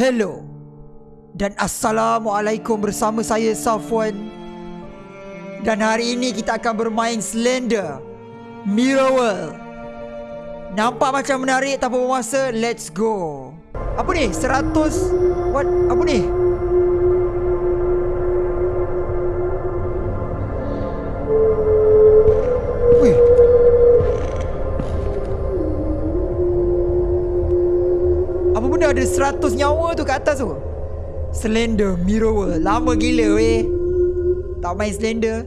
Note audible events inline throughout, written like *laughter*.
Hello dan Assalamualaikum bersama saya Safwan Dan hari ini kita akan bermain Slender Mirror World Nampak macam menarik tanpa bermasa Let's go Apa ni? 100 What? Apa ni? Ada 100 nyawa tu kat atas tu? Slender Mirror Lama gila weh Tak main Slender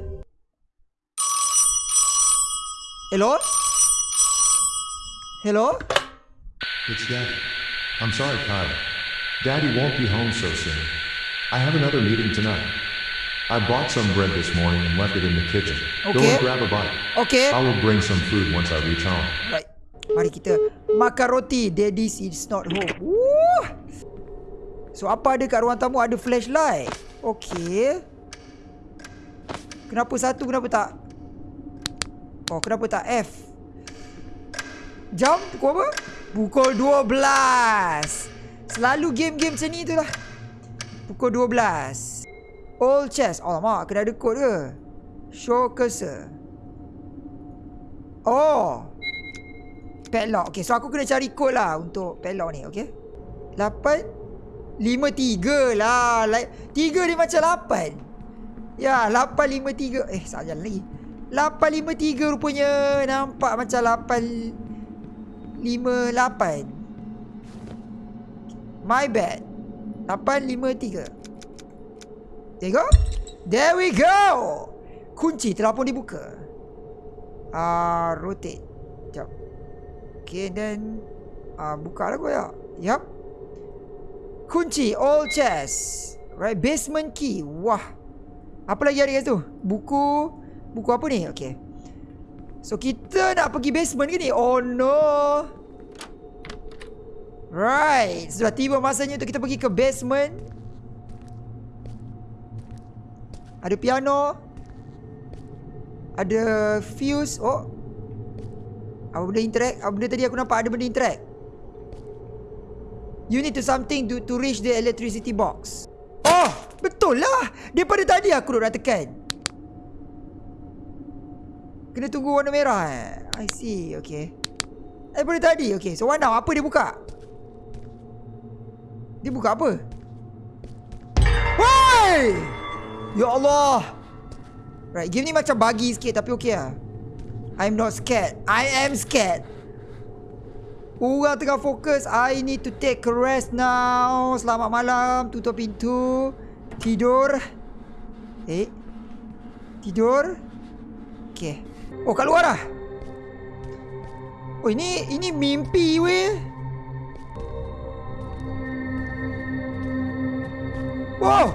Hello? Hello? It's Daddy. I'm sorry, Kyle. Daddy won't be home so soon. I have another meeting tonight. I bought some bread this morning and left it in the kitchen. Go Okay. and grab a bite. Okay I will bring some food once I reach home. Right Mari kita makan roti Daddy's is not home Woo! So apa ada kat ruang tamu? Ada flashlight. Okay Kenapa satu Kenapa tak? Oh kenapa tak F? Jam Pukul apa? Pukul 12 Selalu game-game macam ni tu lah. Pukul 12 All chest. Alamak kena ada kod ke? Show cursor. Oh. Padlock. Okay so aku kena cari kod lah Untuk padlock ni okay 8 5-3 lah. Like, 3 dia macam 8 Ya 8-5-3 Eh salah jalan lagi. 8-5-3 rupanya Nampak macam 8-5-8 My bad. 8-5-3 There you go. There we go. Kunci telah pun dibuka. Ah, uh, rotate. Sekejap. Okay then uh, Buka lah kau ya. Yup Kunci All chest Right Basement key. Wah. Apa lagi ada kat situ? Buku. Buku apa ni? Okay So kita nak pergi basement ke ni? Oh no. Right. Sudah tiba masanya untuk kita pergi ke basement. Ada piano. Ada fuse. Oh. Apa benda interact? Apa benda tadi aku nampak ada benda interact You need to something to, to reach the electricity box. Oh Betul lah. Daripada tadi aku duk nak tekan Kena tunggu warna merah eh. I see Okay. Daripada tadi Okay. So what now Apa dia buka? Dia buka apa? Woi! Ya Allah. Right game ni macam buggy sikit Tapi okay lah. I'm not scared. I am scared Orang tengah fokus. I need to take a rest now. Selamat malam. Tutup pintu. Tidur. Eh? Tidur? Okay. Oh kat luar lah Oh ini Ini mimpi weh. Wow.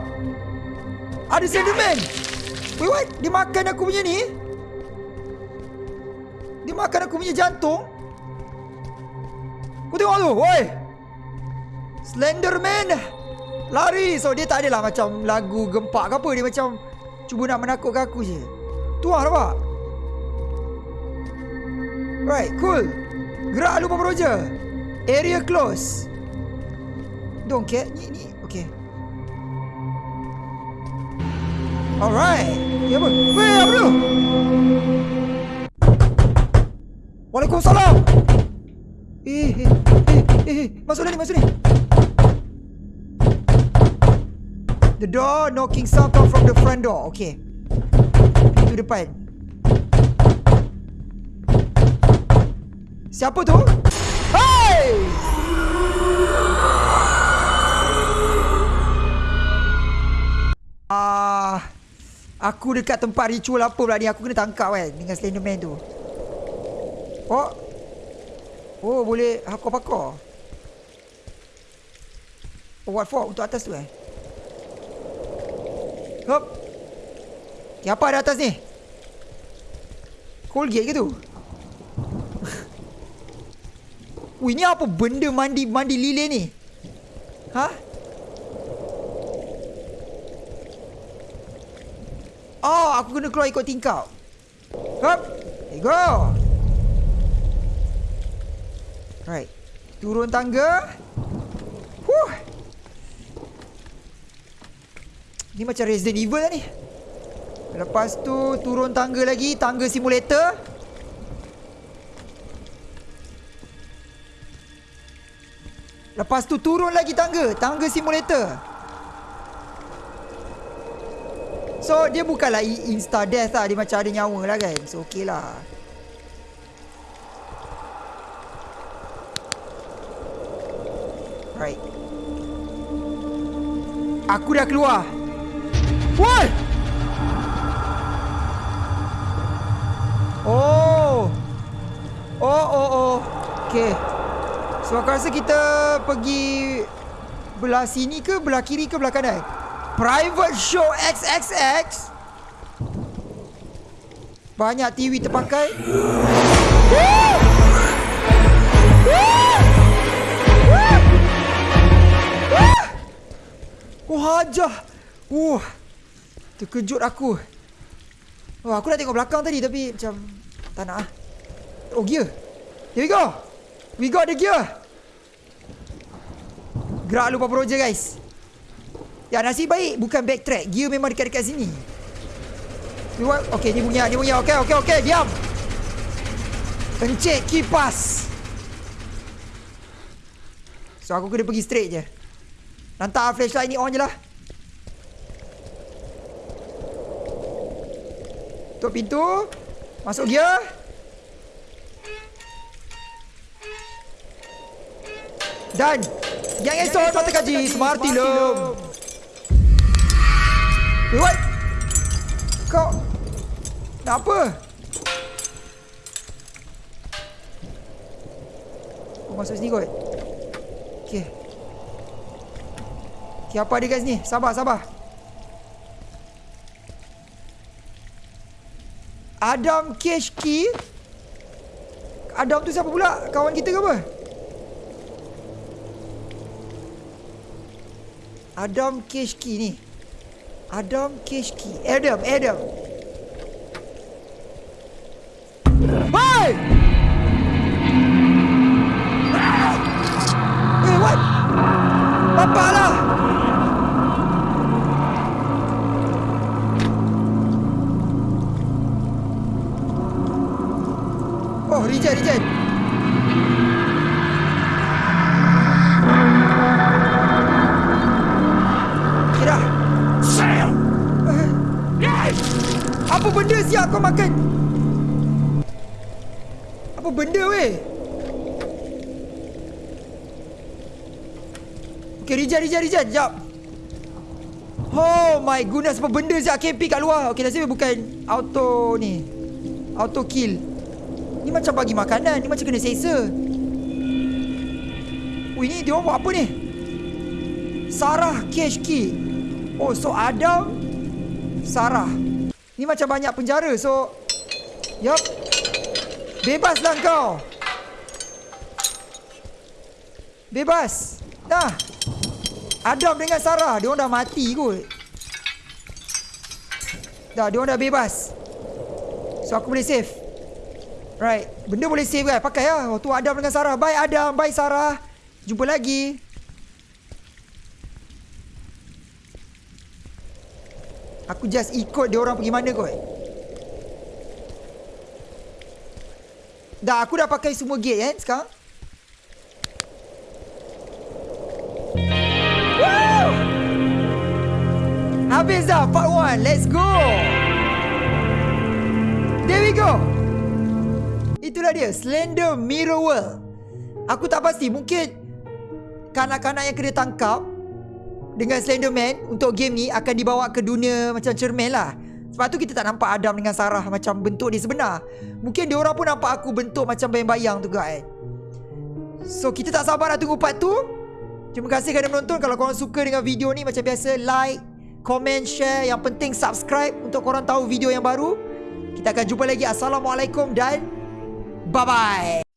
Ada Slenderman Wait what Dia makan aku punya ni. Dia makan aku punya jantung Kau tengok tu Woi. Slenderman. Lari. So dia tak adalah macam Lagu gempak ke apa. Dia macam Cuba nak menakutkan aku je. Tu lah nampak? Right cool. Gerak lupa Roger Area close. Don't care. Ni ni. Okay. Alright. Ya apa? Weh apa tu? Waalaikumsalam Eh eh eh eh, eh. Masuk ni masuk ni The door knocking sound come from the front door. Okay. Pintu depan. Siapa tu? Hey! Ah, aku dekat tempat ritual apa pula ni? Aku kena tangkap kan dengan Slenderman tu. Oh. Oh, boleh hakor-pakor. Oh, what for? Untuk atas tu eh? Hop. Okay, apa ada atas ni? Colgate ke tu? *laughs* Wih, ni apa benda mandi mandi lilin ni? Ha? Oh, aku kena keluar ikut tingkap. Hop. There you go. Right. Turun tangga. Huh. Ni macam Resident Evil lah ni Lepas tu turun tangga lagi Tangga simulator Lepas tu turun lagi tangga Tangga simulator So dia bukanlah insta death lah Dia macam ada nyawa lah kan So okey lah Right. Aku dah keluar. What? Oh. Oh oh oh. Okay. So aku rasa kita pergi Belah sini ke Belah kiri ke belah kanan? Private show XXX Banyak TV terpakai Oh hajah. Wah Terkejut aku. Wah aku nak tengok belakang tadi Tapi macam Tak nak lah Oh gear. Here we go. We got the gear. Gerak lupa proje guys. Ya nasib baik Bukan backtrack. Gear memang dekat-dekat sini. Okay ni bunyi Ni bunyi Okay okay okay. Diam. Pencet kipas. So aku kena pergi straight je Lantar flashlight ni on je lah. Tutup pintu. Masuk gear. Dan Yang esok mata kaji Smarty Lum Wait what Kau Nak apa? Kau masuk sini kot. Okay Okay apa ada kat sini Sabar sabar. Adam Cash Key. Adam tu siapa pula? Kawan kita ke apa? Adam Cash Key ni. Adam Cash Key. Adam Adam. Hey Apa benda siap kau makan? Apa benda weh? Okay reject reject reject Sekejap Oh my goodness Apa benda siap? KP kat luar. Okay nasib bukan Auto ni. Auto kill. Ni macam bagi makanan. Ni macam kena seksa. Oh ini dia orang buat apa ni? Sarah cash key Oh so Adam Sarah. Ni macam banyak penjara so. Yup. Bebaslah kau. Bebas. Nah Adam dengan Sarah Dia orang dah mati kot. Dah dia orang dah bebas. So aku boleh save. Right. Benda boleh save kan? Pakai lah. Oh tu Adam dengan Sarah. Bye Adam. Bye Sarah. Jumpa lagi Aku just ikut dia orang pergi mana kot Dah aku dah pakai semua gate kan sekarang. Woo! Habis dah part 1 Let's go. There we go. Itulah dia Slender Mirror World. Aku tak pasti Mungkin Kanak-kanak yang kena tangkap dengan Slenderman untuk game ni akan dibawa ke dunia macam cermin lah. Sebab tu kita tak nampak Adam dengan Sarah macam bentuk dia sebenar. Mungkin dia orang pun nampak aku bentuk macam bayang-bayang tu kan. So kita tak sabar nak tunggu part tu. Terima kasih kerana menonton. Kalau korang suka dengan video ni macam biasa like, comment, share. Yang penting subscribe untuk korang tahu video yang baru. Kita akan jumpa lagi. Assalamualaikum dan bye-bye.